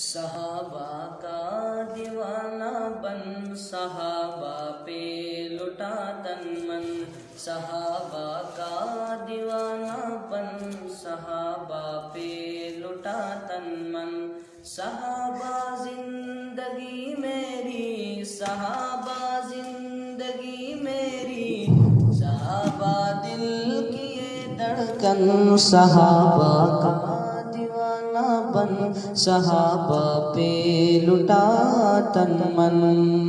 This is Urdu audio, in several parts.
صحابہ کا دیوانہ بن، صحابہ پہ لٹا تن من۔ صحابہ کا دیوانہ بن، صحابہ پہ لٹا تن من۔ صحابہ زندگی میری، صحابہ زندگی میری۔ صحابہ دل کی یہ دھڑکن، صحابہ کا صحابہ پہ لٹا تن من۔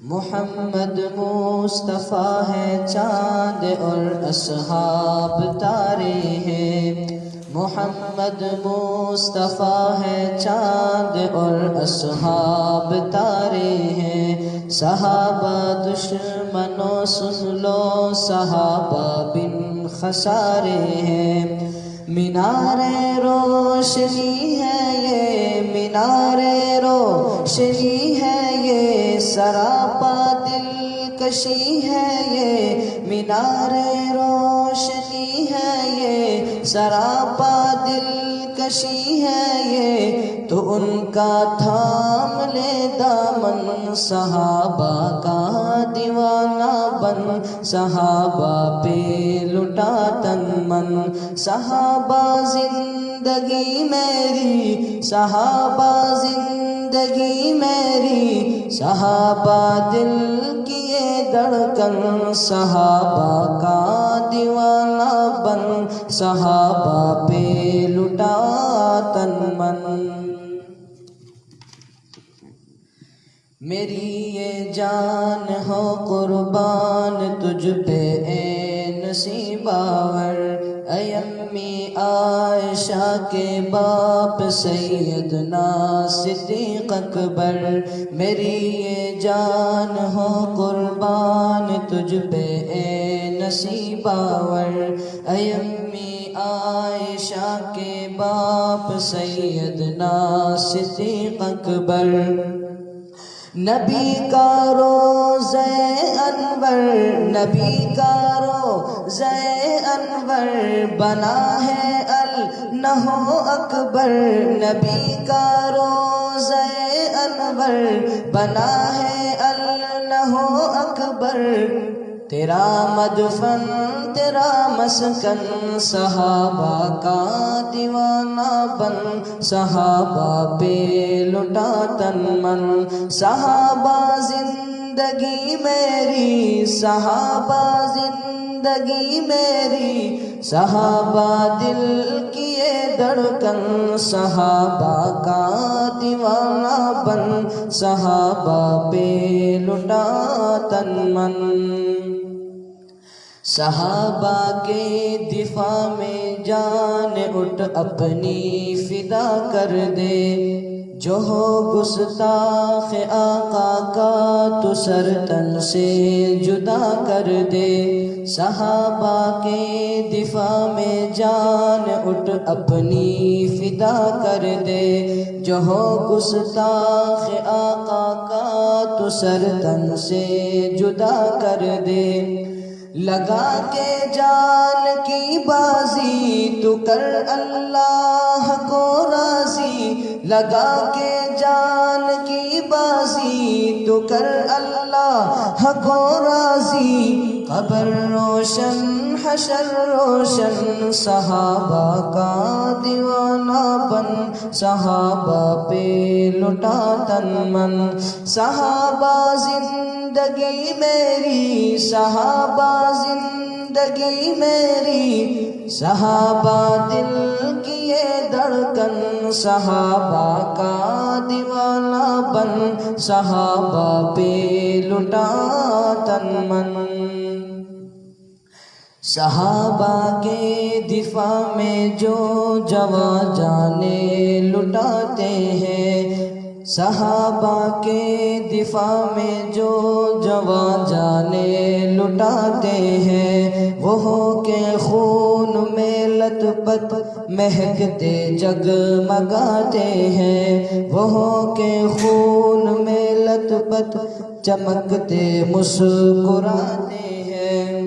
محمد مصطفیٰ ہے چاند اور اصحاب تارے ہیں۔ محمد مصطفیٰ ہے چاند اور اصحاب تارے ہیں۔ صحابہ دشمنوں سن لو، صحابہ بن خسارے ہیں۔ مینار روشنی ہے یہ مینار روشنی ہے یہ سراپا دل کشی ہے یہ، مینار روشنی ہے یہ، سراپا دل کشی ہے یہ۔ تو ان کا تھام لے دامن، صحابہ کا دیوانہ بن۔ صحابہ پہ لٹا تن من۔ صحابہ زندگی میری، صحابہ زندگی میری۔ صحابہ دل کی دھڑکن صحابہ کا دیوانہ بن، صحابہ پہ لٹا تن من۔ میری یہ جان ہو قربان، تجھ پہ اے نصیباور اے امی عائشہ کے باپ سیدنا صدیق اکبر، میری یہ جان ہو قربان تجھ پہ، اے نصیباور اے امی عائشہ کے باپ سیدنا صدیق اکبر۔ نبی کا روز انور، نبی کا انور بنا ہے النہو اکبر نبی کا روز انور بنا ہے النہو اکبر تیرا مدفن، تیرا مسکن، صحابہ کا دیوانہ بن، صحابہ پہ لٹا تن من، صحابہ زندگی میری، صحابہ زندگی میری، صحابہ دل کی یہ دھڑکن، صحابہ کا دیوانہ بن، صحابہ پہ لٹا تن من۔ صحابہ کے دفاع میں جان اٹھ، اپنی فدا کر دے۔ جو ہو گستاخ آقا کا تو سر تن سے جدا کر دے۔ صحابہ کے دفاع میں جان اٹھ اپنی فدا کر دے۔ جو ہو گستاخ آقا کا تو سر تن سے جدا کر دے۔ لگا کے جان کی بازی تو کر اللہ کو لگا کے جان کی بازی تو کر اللہ کو راضی۔ قبر روشن، حشر روشن، صحابہ کا دیوانہ بن۔ صحابہ پہ لٹا تن من۔ صحابہ زندگی میری، صحابہ زندگی میری۔ صحابہ دل کی یہ دھڑکن صحابہ کا دیوانہ بن، صحابہ پہ لٹا تن من صحابہ کے دفاع میں جو جوان جانے لٹاتے ہیں، صحابہ کے دفاع میں جو جوان جانے لٹاتے ہیں، وہ کے خون میں لت پت مہکتے جگمگاتے ہیں۔ وہ کے خون میں لت پت چمکتے مسکراتے ہیں۔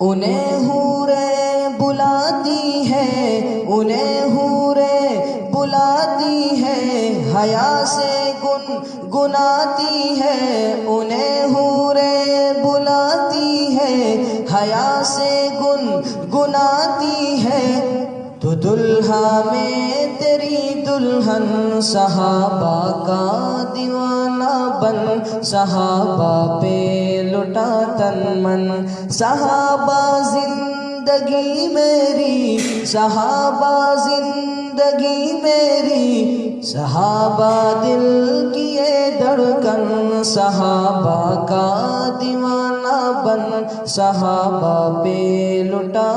انہیں حوریں بلاتی ہے، انہیں حوریں بلاتی حیا سے گن گناتی ہے، انہیں ہورے بلاتی ہے۔ حیا سے گن گناتی ہے۔ تو دلہا میں تیری دلہن صحابہ کا دیوانہ بن۔ صحابہ پہ لٹا تن من۔ صحابہ زندگی میری، صحابہ زندگی میری، صحابہ دل کیے دھڑکن، صحابہ کا دیوانہ بن، صحابہ پہ لٹا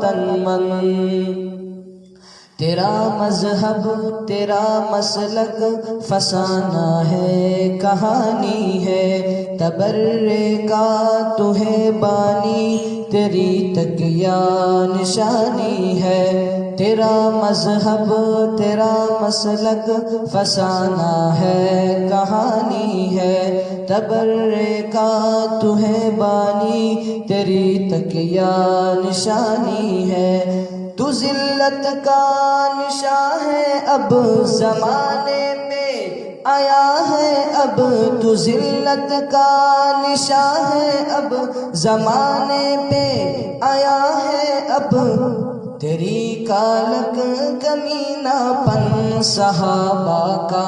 تن من۔ تیرا مذہب، تیرا مسلک فسانہ ہے، کہانی ہے، تبرے کا تمہیں بانی، تیری تکیا نشانی ہے۔ تیرا مذہب، تیرا مسلک فسانہ ہے، کہانی ہے، تبرے کا تمہیں بانی، تیری تکیا نشانی ہے۔ تو ذلت کا نشاں ہے اب زمانے میں آیا ہے اب تو ذلت کا نشاں ہے اب زمانے پہ آیا ہے اب تیری کالک کمینہ پن صحابہ کا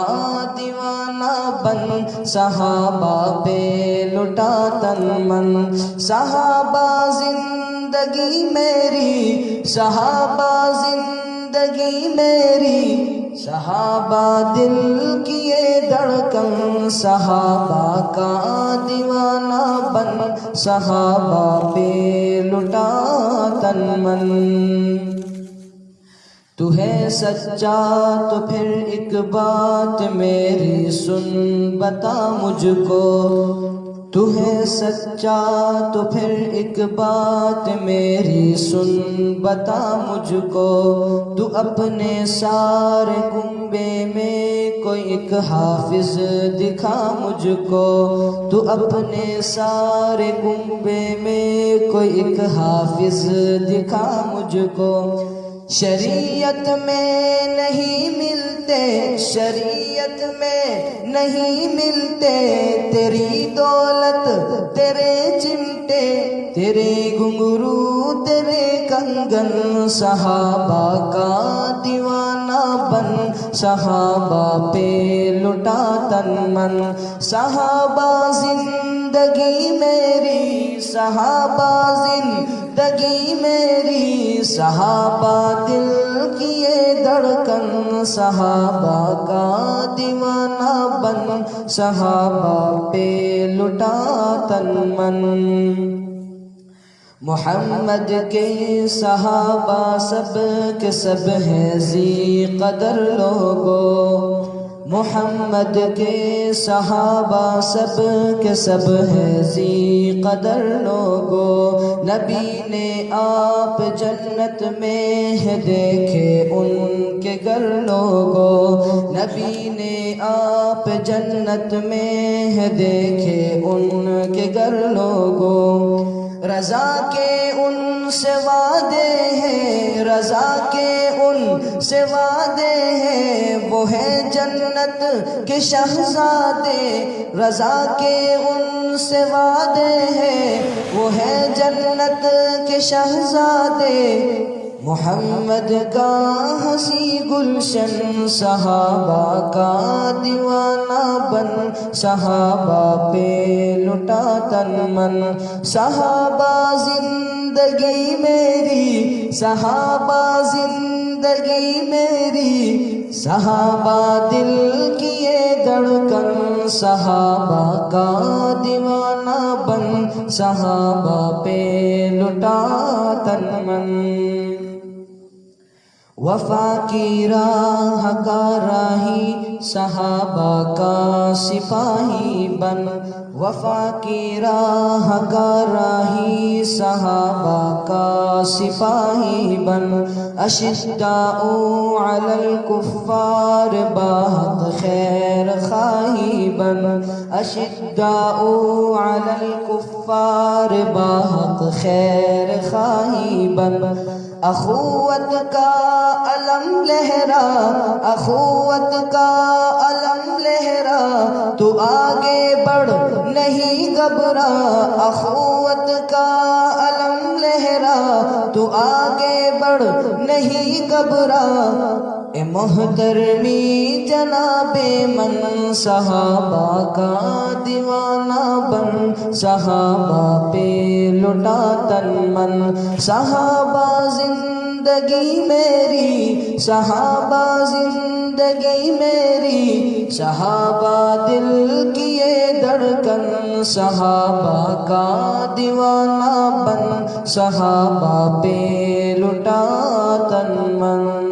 دیوانہ بن، صحابہ پہ لٹا تن من۔ صحابہ زندگی میری، صحابہ زندگی میری۔ صحابہ دل کیے دھڑکن، صحابہ کا دیوانہ بن۔ صحابہ پہ لٹا تن من۔ تو ہے سچا تو پھر ایک بات میری سن، بتا مجھ کو۔ تو ہے سچا تو پھر ایک بات میری سن، بتا مجھ کو۔ تو اپنے سارے کنبے میں کوئی ایک حافظ دکھا مجھ کو۔ تو اپنے سارے کنبے میں کوئی ایک حافظ دکھا مجھ کو۔ شریعت میں نہیں ملتے، شریعت میں نہیں ملتے، تیری دولت، تیرے چمٹے، تیرے گنگرو تیرے کنگن، صحابہ کا دیوانہ بن صحابہ پہ لٹا تن من۔ صحابہ زندگی میری، صحابہ زندگی میری۔ صحابہ دل کیے دھڑکن، صحابہ کا دیوانہ بن۔ صحابہ پہ لٹا تن من۔ محمد کے صحابہ سب کے سب ہیں زی قدر لوگو۔ محمد کے صحابہ سب کے سب ہیں زی قدر لوگو۔ نبی نے آپ جنت میں ہے دیکھے ان کے گھر لوگو۔ نبی نے آپ جنت میں ہے دیکھے ان کے گھر لوگو۔ رضا کے ان سے وعدے ہیں، رضا کے ان سے وعدے ہیں۔ وہ ہے جنت کے شہزادے، رضا کے ان سے وعدے ہیں۔ وہ ہے جنت کے شہزادے۔ محمد کا ہنسی گلشن، صحابہ کا دیوانہ بن، صحابہ پہ لٹا تن من۔ صحابہ زندگی میری، صحابہ زندگی میری۔ صحابہ دل کیے دھڑکن، صحابہ کا دیوانہ بن۔ صحابہ پہ لٹا تن من وفا کی راہ کا راہی، صحابہ کا سپاہی بن۔ وفا کی راہ کا راہی، صحابہ کا سپاہی بن۔ اشداء علی الکفار، بہت خیر خواہی بن۔ اشداء علی الکفار، بہت خیر خواہی بن۔ اخوت کا علم لہرا، اخوت کا علم لہرا، تو آگے بڑھ، نہیں گھبرا۔ اخوت کا علم لہرا، تو آگے بڑھ، نہیں گھبرا۔ اے محترمی جناب من، صحابہ کا دیوانہ بن، صحابہ پہ لٹا تن من۔ صحابہ زندگی میری، صحابہ زندگی میری، صحابہ دل کیے دھڑکن، صحابہ کا دیوانہ بن، صحابہ پہ لٹا تن من۔